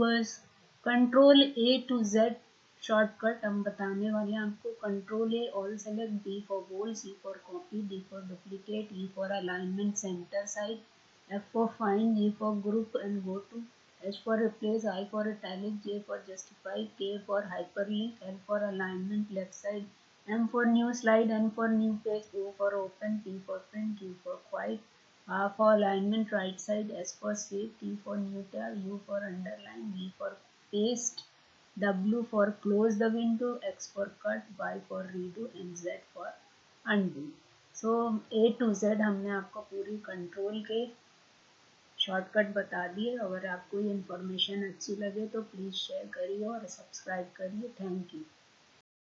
Viewers control A to Z shortcut हम बताने वाले हैं आपको control A all select B for goal C for copy D for duplicate E for alignment centre side F for find E for group and go to H for replace I for talent J for justify K for hyperlink L for alignment left side M for new slide N for new page O for open T for print U for quite R for alignment right side, S for save, T for new tab, U for underline, V for paste, W for close the window, X for cut, Y for redo and Z for undo. So A to Z हमने आपको पूरी control के shortcut बता दिए अगर आपको ये information अच्छी लगे तो प्लीज़ शेयर करिए और सब्सक्राइब करिए थैंक यू